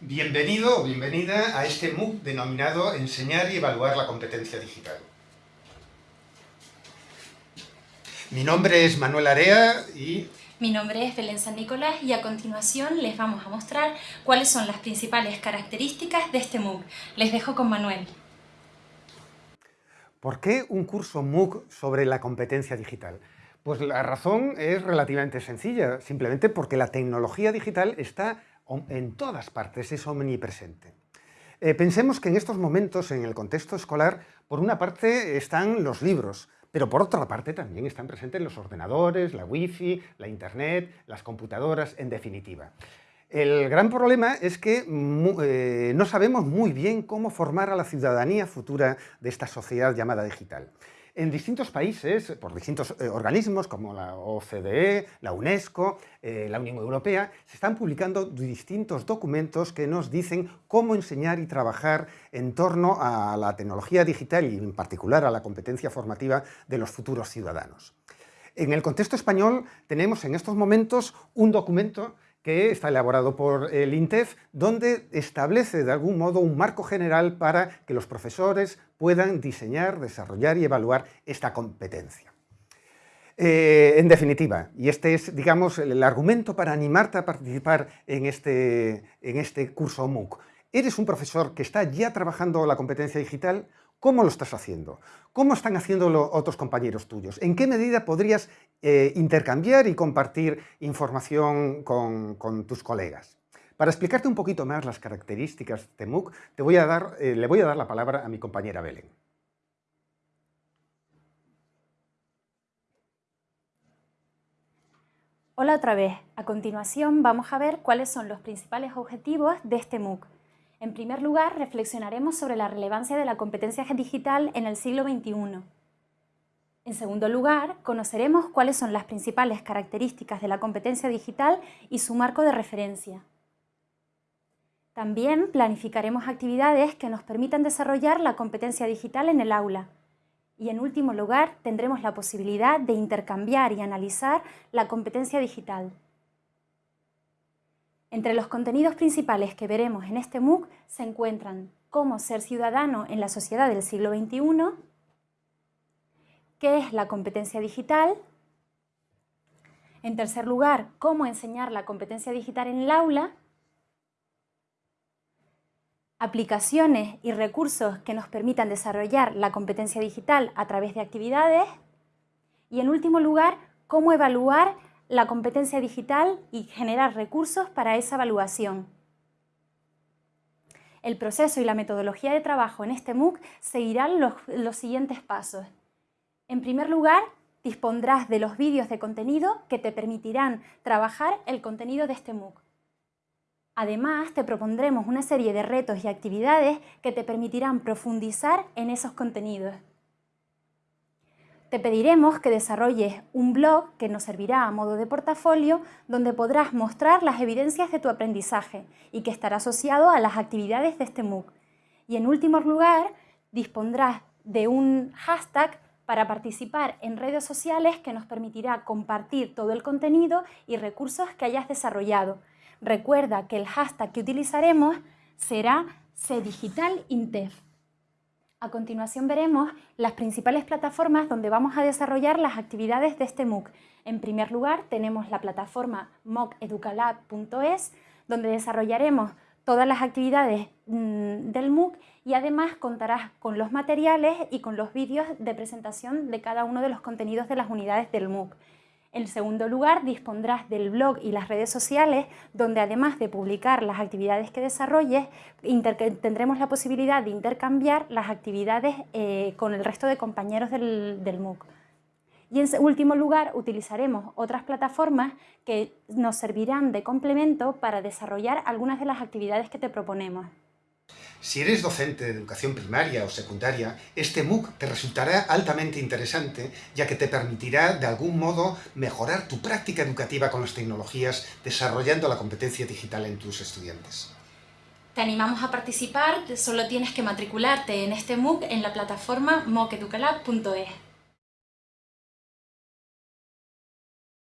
Bienvenido o bienvenida a este MOOC denominado Enseñar y evaluar la competencia digital. Mi nombre es Manuel Area y... Mi nombre es Belén San Nicolás y a continuación les vamos a mostrar cuáles son las principales características de este MOOC. Les dejo con Manuel. ¿Por qué un curso MOOC sobre la competencia digital? Pues la razón es relativamente sencilla, simplemente porque la tecnología digital está en todas partes, es omnipresente. Eh, pensemos que en estos momentos, en el contexto escolar, por una parte están los libros, pero por otra parte también están presentes los ordenadores, la wifi, la internet, las computadoras, en definitiva. El gran problema es que eh, no sabemos muy bien cómo formar a la ciudadanía futura de esta sociedad llamada digital. En distintos países, por distintos eh, organismos como la OCDE, la UNESCO, eh, la Unión Europea, se están publicando distintos documentos que nos dicen cómo enseñar y trabajar en torno a la tecnología digital y en particular a la competencia formativa de los futuros ciudadanos. En el contexto español tenemos en estos momentos un documento que está elaborado por el INTEF, donde establece de algún modo un marco general para que los profesores puedan diseñar, desarrollar y evaluar esta competencia. Eh, en definitiva, y este es, digamos, el, argumento para animarte a participar en este, en este curso MOOC, ¿eres un profesor que está ya trabajando la competencia digital ¿Cómo lo estás haciendo? ¿Cómo están haciéndolo otros compañeros tuyos? ¿En qué medida podrías eh, intercambiar y compartir información con, tus colegas? Para explicarte un poquito más las características de MOOC, te voy a dar, eh, le voy a dar la palabra a mi compañera Belén. Hola otra vez. A continuación vamos a ver cuáles son los principales objetivos de este MOOC. En primer lugar, reflexionaremos sobre la relevancia de la competencia digital en el siglo XXI. En segundo lugar, conoceremos cuáles son las principales características de la competencia digital y su marco de referencia. También planificaremos actividades que nos permitan desarrollar la competencia digital en el aula. Y en último lugar, tendremos la posibilidad de intercambiar y analizar la competencia digital. Entre los contenidos principales que veremos en este MOOC se encuentran cómo ser ciudadano en la sociedad del siglo XXI, qué es la competencia digital, en tercer lugar, cómo enseñar la competencia digital en el aula, aplicaciones y recursos que nos permitan desarrollar la competencia digital a través de actividades y en último lugar, cómo evaluar la competencia digital y generar recursos para esa evaluación. El proceso y la metodología de trabajo en este MOOC seguirán los, siguientes pasos. En primer lugar, dispondrás de los vídeos de contenido que te permitirán trabajar el contenido de este MOOC. Además, te propondremos una serie de retos y actividades que te permitirán profundizar en esos contenidos te pediremos que desarrolles un blog que nos servirá a modo de portafolio donde podrás mostrar las evidencias de tu aprendizaje y que estará asociado a las actividades de este MOOC. Y en último lugar, dispondrás de un hashtag para participar en redes sociales que nos permitirá compartir todo el contenido y recursos que hayas desarrollado. Recuerda que el hashtag que utilizaremos será CDigitalIntef. A continuación veremos las principales plataformas donde vamos a desarrollar las actividades de este MOOC. En primer lugar tenemos la plataforma mooceducalab.es donde desarrollaremos todas las actividades mm, del MOOC y además contarás con los materiales y con los vídeos de presentación de cada uno de los contenidos de las unidades del MOOC. En segundo lugar, dispondrás del blog y las redes sociales, donde además de publicar las actividades que desarrolles, tendremos la posibilidad de intercambiar las actividades eh, con el resto de compañeros del, del MOOC. Y en último lugar, utilizaremos otras plataformas que nos servirán de complemento para desarrollar algunas de las actividades que te proponemos. Si eres docente de educación primaria o secundaria, este MOOC te resultará altamente interesante, ya que te permitirá, de algún modo, mejorar tu práctica educativa con las tecnologías, desarrollando la competencia digital en tus estudiantes. Te animamos a participar, solo tienes que matricularte en este MOOC en la plataforma mooceducalab.es.